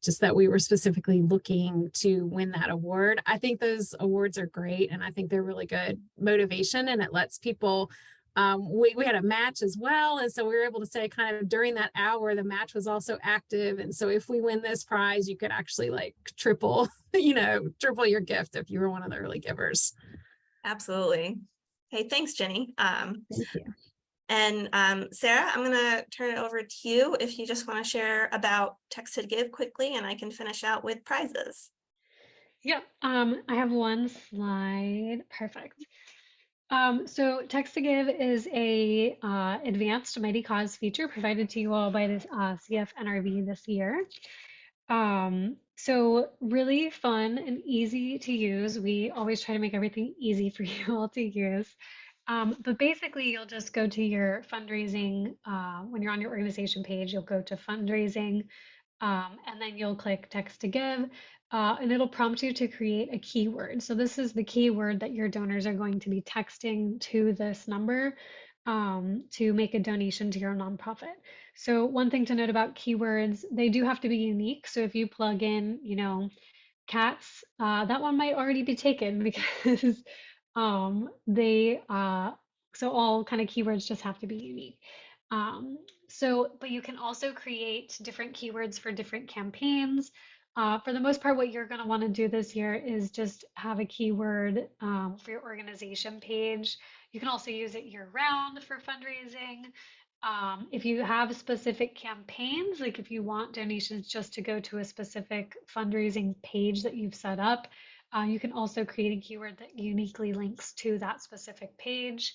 Just that we were specifically looking to win that award. I think those awards are great and I think they're really good motivation and it lets people um, we, we had a match as well. And so we were able to say kind of during that hour, the match was also active. And so if we win this prize, you could actually like triple, you know, triple your gift if you were one of the early givers. Absolutely. Hey, thanks, Jenny. Um, Thank you. And um, Sarah, I'm gonna turn it over to you if you just want to share about text to give quickly and I can finish out with prizes. Yep, um, I have one slide. Perfect. Um, so Text to Give is a uh, advanced Mighty Cause feature provided to you all by this uh, CF NRV this year. Um, so really fun and easy to use. We always try to make everything easy for you all to use. Um, but basically, you'll just go to your fundraising. Uh, when you're on your organization page, you'll go to fundraising, um, and then you'll click text to give uh, and it'll prompt you to create a keyword. So this is the keyword that your donors are going to be texting to this number um, to make a donation to your nonprofit. So one thing to note about keywords, they do have to be unique. So if you plug in, you know, cats, uh, that one might already be taken because um, they, uh, so all kind of keywords just have to be unique. Um, so, but you can also create different keywords for different campaigns. Uh, for the most part, what you're going to want to do this year is just have a keyword um, for your organization page. You can also use it year round for fundraising. Um, if you have specific campaigns, like if you want donations just to go to a specific fundraising page that you've set up, uh, you can also create a keyword that uniquely links to that specific page.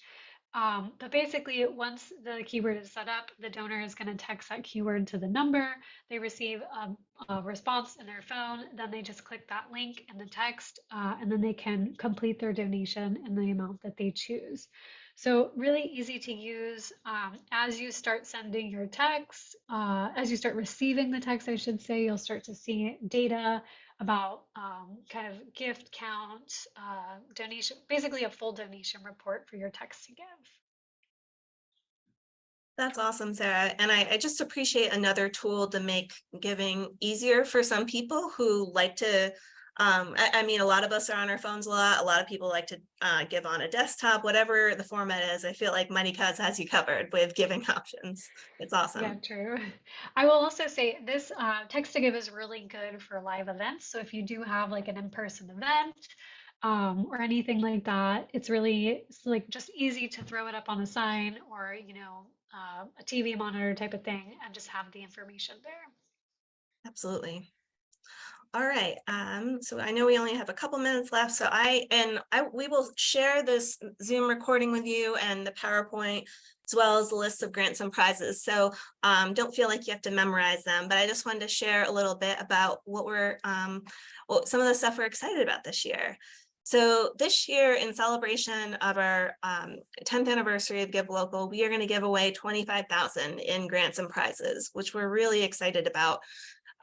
Um, but basically, once the keyword is set up, the donor is going to text that keyword to the number. They receive a, a response in their phone. Then they just click that link in the text, uh, and then they can complete their donation in the amount that they choose. So really easy to use um, as you start sending your texts, uh, as you start receiving the text, I should say, you'll start to see data about um, kind of gift count, uh, donation, basically a full donation report for your text to give. That's awesome, Sarah. And I, I just appreciate another tool to make giving easier for some people who like to um, I, I mean, a lot of us are on our phones a lot. A lot of people like to uh, give on a desktop, whatever the format is. I feel like Mighty Cause has you covered with giving options. It's awesome. Yeah, true. I will also say this uh, text to give is really good for live events. So if you do have like an in-person event um, or anything like that, it's really it's like just easy to throw it up on a sign or you know uh, a TV monitor type of thing and just have the information there. Absolutely. All right, um, so I know we only have a couple minutes left, so I, and I, we will share this Zoom recording with you and the PowerPoint as well as the list of grants and prizes. So um, don't feel like you have to memorize them, but I just wanted to share a little bit about what we're, um, well, some of the stuff we're excited about this year. So this year in celebration of our um, 10th anniversary of Give Local, we are going to give away 25,000 in grants and prizes, which we're really excited about.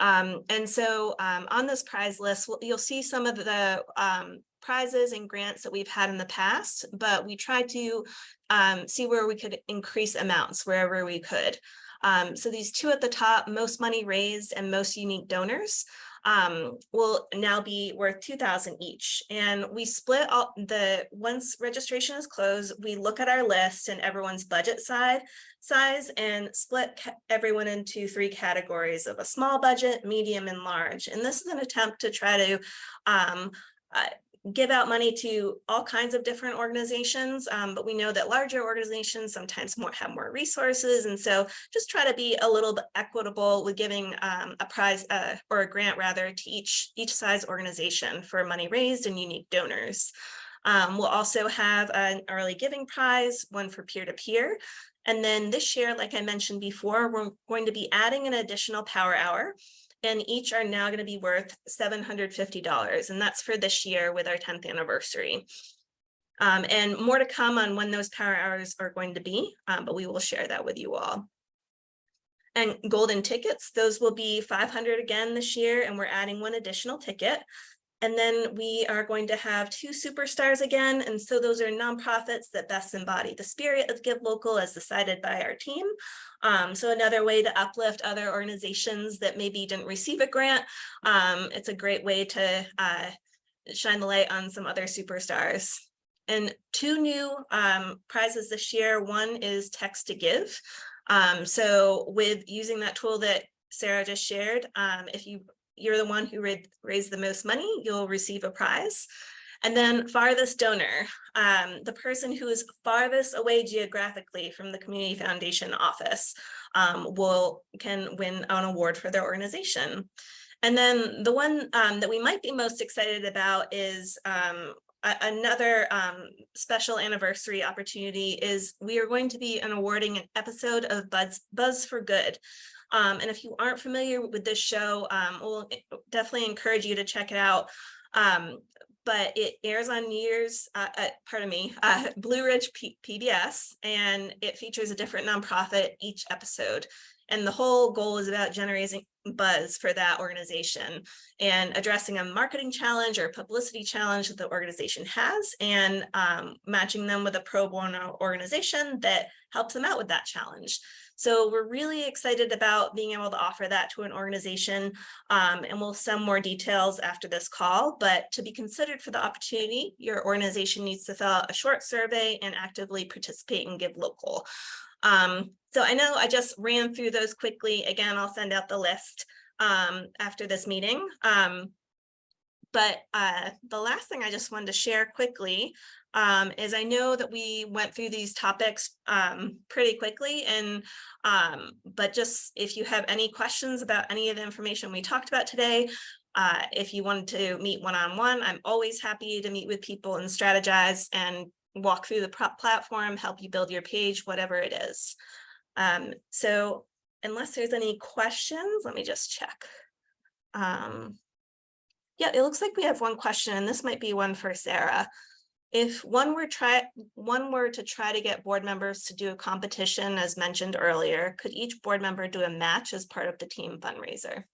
Um, and so um, on this prize list, you'll see some of the um, prizes and grants that we've had in the past, but we tried to um, see where we could increase amounts wherever we could. Um, so these two at the top, most money raised and most unique donors um, will now be worth 2000 each. And we split all the, once registration is closed, we look at our list and everyone's budget side size and split everyone into three categories of a small budget, medium and large. And this is an attempt to try to um, uh, give out money to all kinds of different organizations, um, but we know that larger organizations sometimes more have more resources. And so just try to be a little bit equitable with giving um, a prize uh, or a grant rather to each, each size organization for money raised and unique donors. Um, we'll also have an early giving prize, one for peer-to-peer. -peer. And then this year, like I mentioned before, we're going to be adding an additional power hour and each are now going to be worth $750 and that's for this year with our 10th anniversary. Um, and more to come on when those power hours are going to be, um, but we will share that with you all. And golden tickets, those will be 500 again this year, and we're adding one additional ticket. And then we are going to have two superstars again. And so those are nonprofits that best embody the spirit of Give Local as decided by our team. Um, so another way to uplift other organizations that maybe didn't receive a grant. Um, it's a great way to uh, shine the light on some other superstars. And two new um, prizes this year. One is Text to Give. Um, so with using that tool that Sarah just shared, um, if you you're the one who ra- raised the most money, you'll receive a prize. And then farthest donor, um, the person who is farthest away geographically from the Community Foundation office um, will can win an award for their organization. And then the one um, that we might be most excited about is um, another um, special anniversary opportunity is we are going to be an awarding an episode of Buzz, Buzz for Good. Um, and if you aren't familiar with this show, um, we'll definitely encourage you to check it out. Um, but it airs on New Year's, uh, uh, pardon me, uh, Blue Ridge P- PBS, and it features a different nonprofit each episode. And the whole goal is about generating buzz for that organization and addressing a marketing challenge or publicity challenge that the organization has and um, matching them with a pro bono organization that helps them out with that challenge. So we're really excited about being able to offer that to an organization um, and we'll send more details after this call. But to be considered for the opportunity, your organization needs to fill out a short survey and actively participate and give local. Um, so I know I just ran through those quickly. Again, I'll send out the list um, after this meeting. Um, but uh, the last thing I just wanted to share quickly um, is I know that we went through these topics um, pretty quickly and um, but just if you have any questions about any of the information we talked about today, uh, if you wanted to meet one-on-one, I'm always happy to meet with people and strategize and walk through the platform, help you build your page, whatever it is. Um, so unless there's any questions, let me just check. Um, yeah, it looks like we have one question, and this might be one for Sarah. If one were try, one were to try to get board members to do a competition, as mentioned earlier, could each board member do a match as part of the team fundraiser?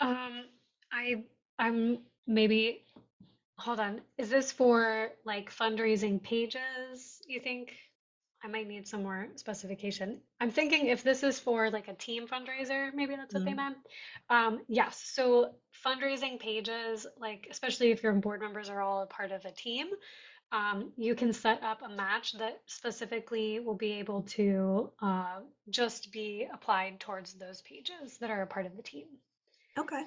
Um, I, I'm maybe, hold on, is this for like fundraising pages, you think? I might need some more specification. I'm thinking if this is for like a team fundraiser, maybe that's what they Mhm. meant. Um, yes, so fundraising pages, like especially if your board members are all a part of a team, um, you can set up a match that specifically will be able to uh, just be applied towards those pages that are a part of the team. Okay.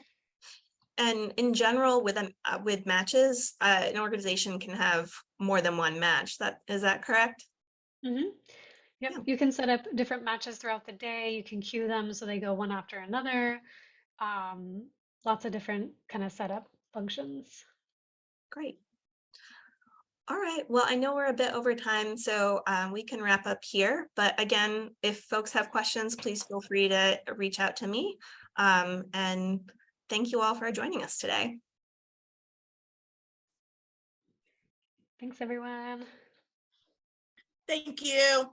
And in general, with um, uh, with matches, uh, an organization can have more than one match. That is that correct? Hmm Yep, Yeah. you can set up different matches throughout the day. You can queue them so they go one after another. Um, lots of different kind of setup functions. Great. All right, well, I know we're a bit over time, so um, we can wrap up here. But again, if folks have questions, please feel free to reach out to me. Um, and thank you all for joining us today. Thanks, everyone. Thank you.